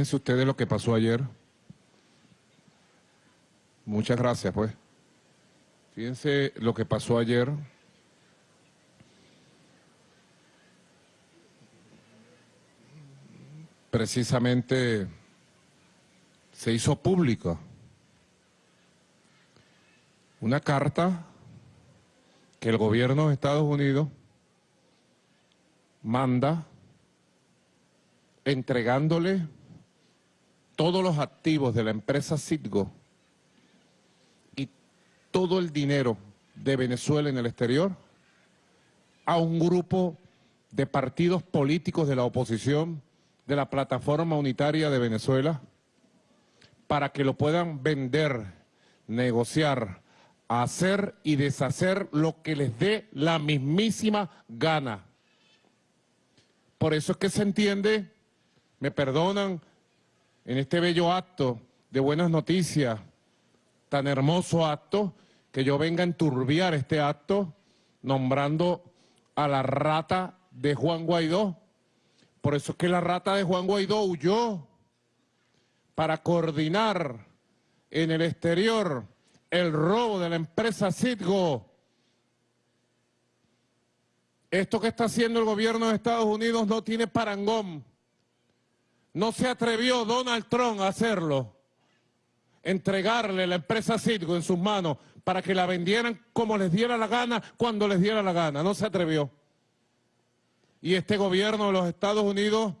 Fíjense ustedes lo que pasó ayer. Muchas gracias, pues. Fíjense lo que pasó ayer. Precisamente se hizo pública una carta que el gobierno de Estados Unidos manda entregándole todos los activos de la empresa Citgo y todo el dinero de Venezuela en el exterior a un grupo de partidos políticos de la oposición de la plataforma unitaria de Venezuela para que lo puedan vender, negociar, hacer y deshacer lo que les dé la mismísima gana. Por eso es que se entiende, me perdonan, en este bello acto de buenas noticias, tan hermoso acto, que yo venga a enturbiar este acto nombrando a la rata de Juan Guaidó. Por eso es que la rata de Juan Guaidó huyó para coordinar en el exterior el robo de la empresa Citgo. Esto que está haciendo el gobierno de Estados Unidos no tiene parangón. No se atrevió Donald Trump a hacerlo, entregarle la empresa Citgo en sus manos para que la vendieran como les diera la gana, cuando les diera la gana. No se atrevió. Y este gobierno de los Estados Unidos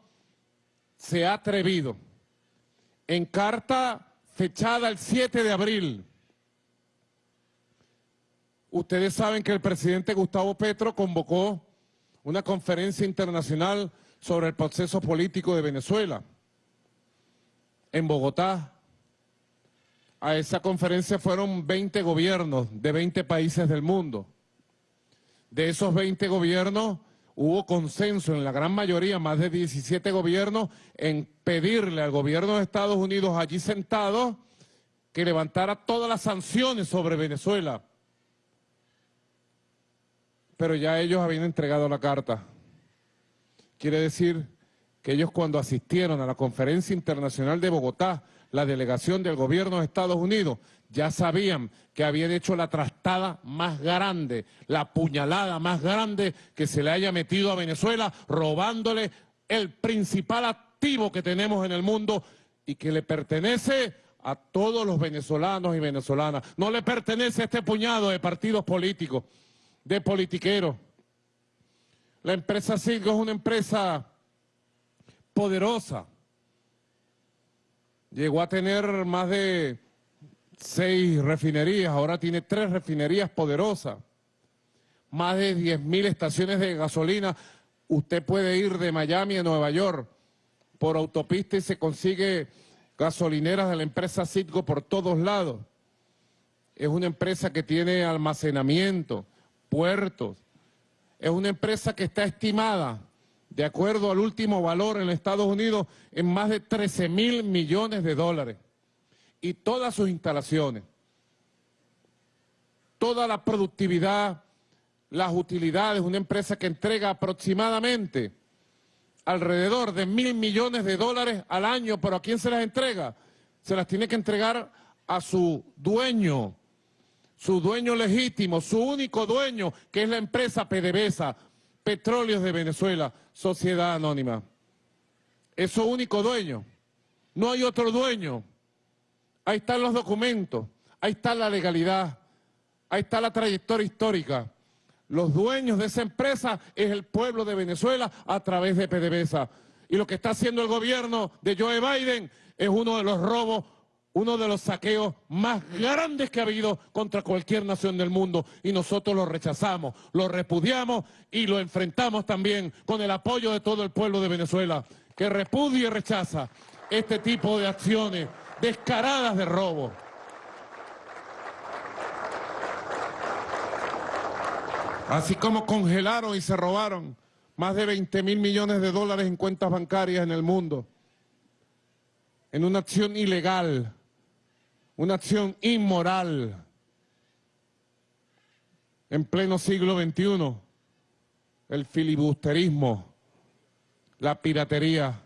se ha atrevido. En carta fechada el 7 de abril, ustedes saben que el presidente Gustavo Petro convocó una conferencia internacional sobre el proceso político de Venezuela en Bogotá. A esa conferencia fueron 20 gobiernos de 20 países del mundo. De esos 20 gobiernos hubo consenso en la gran mayoría, más de 17 gobiernos, en pedirle al gobierno de Estados Unidos allí sentado que levantara todas las sanciones sobre Venezuela. Pero ya ellos habían entregado la carta. Quiere decir que ellos cuando asistieron a la conferencia internacional de Bogotá, la delegación del gobierno de Estados Unidos, ya sabían que habían hecho la trastada más grande, la puñalada más grande que se le haya metido a Venezuela, robándole el principal activo que tenemos en el mundo y que le pertenece a todos los venezolanos y venezolanas. No le pertenece a este puñado de partidos políticos, de politiqueros. La empresa Citgo es una empresa poderosa. Llegó a tener más de seis refinerías, ahora tiene tres refinerías poderosas. Más de 10.000 estaciones de gasolina. Usted puede ir de Miami a Nueva York por autopista y se consigue gasolineras de la empresa Citgo por todos lados. Es una empresa que tiene almacenamiento, puertos, es una empresa que está estimada, de acuerdo al último valor en Estados Unidos, en más de 13 mil millones de dólares. Y todas sus instalaciones, toda la productividad, las utilidades, una empresa que entrega aproximadamente alrededor de mil millones de dólares al año, pero ¿a quién se las entrega? Se las tiene que entregar a su dueño, su dueño legítimo, su único dueño, que es la empresa PDVSA, Petróleos de Venezuela, Sociedad Anónima. Es su único dueño. No hay otro dueño. Ahí están los documentos, ahí está la legalidad, ahí está la trayectoria histórica. Los dueños de esa empresa es el pueblo de Venezuela a través de PDVSA. Y lo que está haciendo el gobierno de Joe Biden es uno de los robos uno de los saqueos más grandes que ha habido contra cualquier nación del mundo y nosotros lo rechazamos, lo repudiamos y lo enfrentamos también con el apoyo de todo el pueblo de Venezuela que repudia y rechaza este tipo de acciones descaradas de robo. Así como congelaron y se robaron más de 20 mil millones de dólares en cuentas bancarias en el mundo, en una acción ilegal, una acción inmoral en pleno siglo XXI, el filibusterismo, la piratería,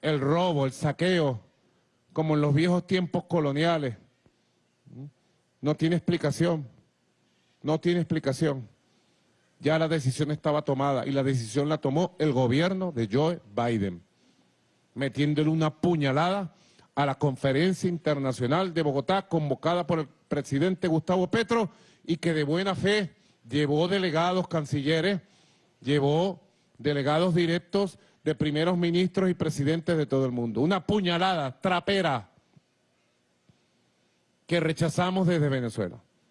el robo, el saqueo, como en los viejos tiempos coloniales. No tiene explicación, no tiene explicación. Ya la decisión estaba tomada y la decisión la tomó el gobierno de Joe Biden, metiéndole una puñalada a la conferencia internacional de Bogotá convocada por el presidente Gustavo Petro y que de buena fe llevó delegados cancilleres, llevó delegados directos de primeros ministros y presidentes de todo el mundo. Una puñalada trapera que rechazamos desde Venezuela.